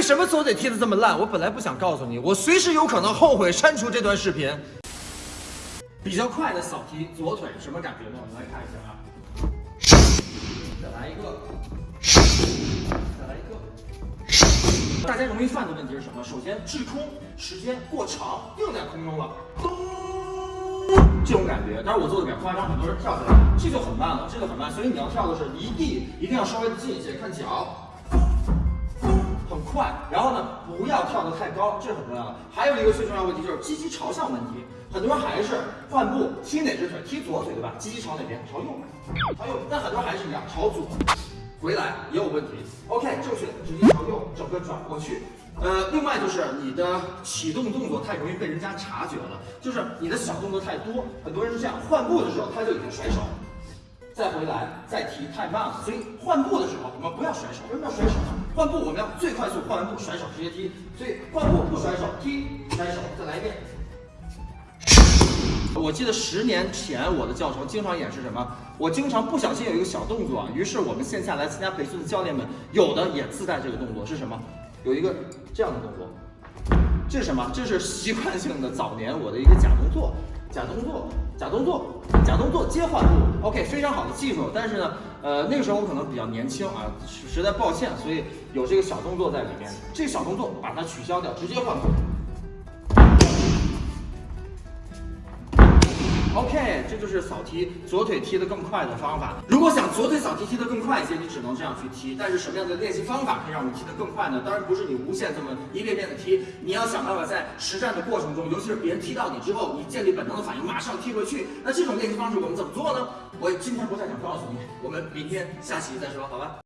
为什么左腿踢得这么烂？我本来不想告诉你，我随时有可能后悔删除这段视频。比较快的扫踢左腿什么感觉呢？我们来看一下啊。再来一个，再来一个。大家容易犯的问题是什么？首先滞空时间过长，定在空中了，咚，这种感觉。但是我做的比较夸张，很多人跳起来，这就很慢了，这个很慢。所以你要跳的是离地一定要稍微的近一些，看脚。快，然后呢，不要跳得太高，这很重要的。还有一个最重要问题就是鸡鸡朝向问题，很多人还是换步踢哪只腿？踢左腿对吧？鸡鸡朝哪边？朝右，朝右。但很多人还是一样，朝左，回来也有问题。OK，正确，直接朝右，整个转过去。呃，另外就是你的启动动作太容易被人家察觉了，就是你的小动作太多，很多人是这样，换步的时候他就已经甩手。再回来，再提太慢了，所以换步的时候我们不要甩手。为什么要甩手呢？换步我们要最快速换完步甩手直接踢，所以换步不甩手踢甩手，再来一遍。我记得十年前我的教程经常演示什么？我经常不小心有一个小动作啊，于是我们线下来参加培训的教练们有的也自带这个动作，是什么？有一个这样的动作，这是什么？这是习惯性的早年我的一个假动作。假动作，假动作，假动作接换步，OK，非常好的技术。但是呢，呃，那个时候我可能比较年轻啊，实在抱歉，所以有这个小动作在里面。这个小动作把它取消掉，直接换步。OK，这就是扫踢左腿踢得更快的方法。如果想左腿扫踢踢得更快一些，你只能这样去踢。但是什么样的练习方法可以让我们踢得更快呢？当然不是你无限这么一遍遍的踢，你要想办法在实战的过程中，尤其是别人踢到你之后，你建立本能的反应，马上踢回去。那这种练习方式我们怎么做呢？我今天不太想告诉你，我们明天下期再说，好吧？